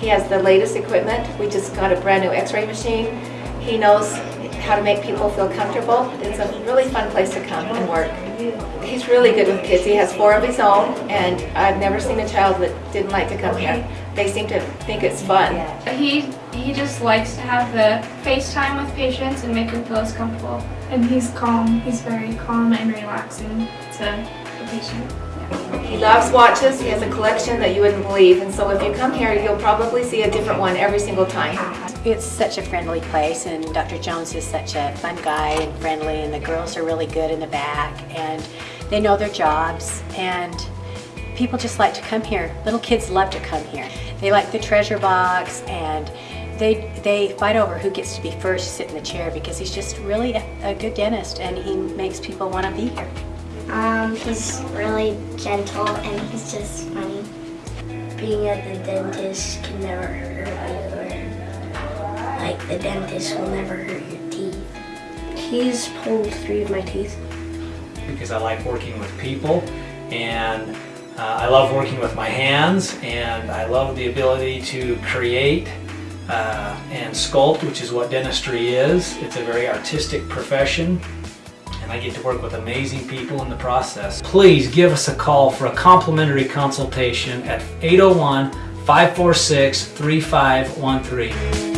He has the latest equipment. We just got a brand new x-ray machine. He knows how to make people feel comfortable. It's a really fun place to come and work. He's really good with kids. He has four of his own, and I've never seen a child that didn't like to come here. They seem to think it's fun. He he just likes to have the FaceTime with patients and make them feel as comfortable. And he's calm. He's very calm and relaxing to the patient. He loves watches. He has a collection that you wouldn't believe. And so if you come here, you'll probably see a different one every single time. It's such a friendly place and Dr. Jones is such a fun guy and friendly and the girls are really good in the back and they know their jobs and people just like to come here. Little kids love to come here. They like the treasure box and they, they fight over who gets to be first to sit in the chair because he's just really a, a good dentist and he makes people want to be here. Um, he's really gentle and he's just funny. Being at the dentist can never hurt you. Like the dentist will never hurt your teeth. He's pulled three of my teeth. because I like working with people and uh, I love working with my hands and I love the ability to create uh, and sculpt, which is what dentistry is. It's a very artistic profession I get to work with amazing people in the process. Please give us a call for a complimentary consultation at 801 546 3513.